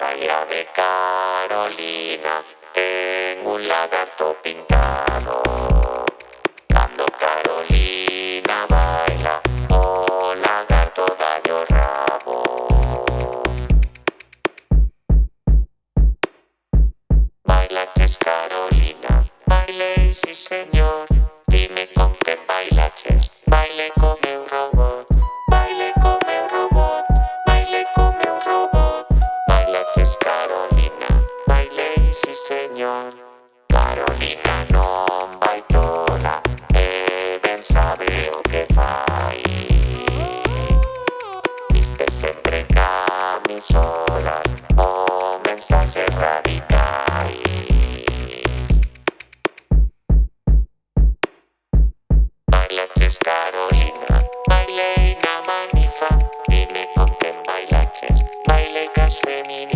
más de Carolina, tengo un lagarto pintado. Cuando Carolina baila, oh lagarto da yo rabo. Baila tres Carolina, baile sí señor. Carolina, Mariana Manifa, dime con quién bailaches, baile que es femenino.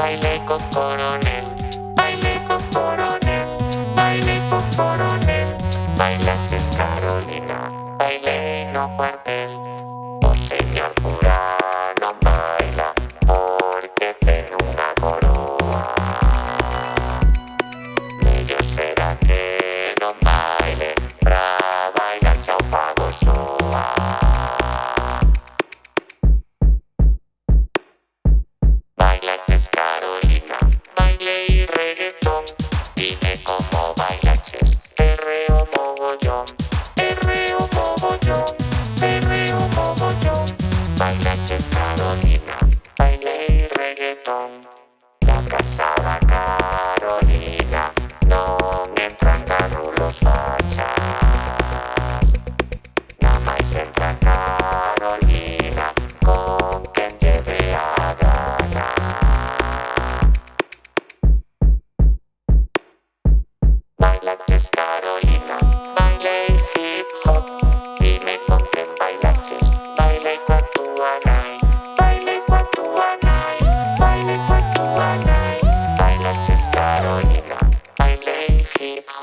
baile con coronel, baile con coronel, baile con coronel, bailaste Carolina, baile y no guarda.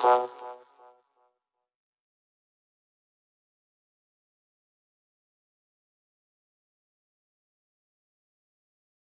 Soul.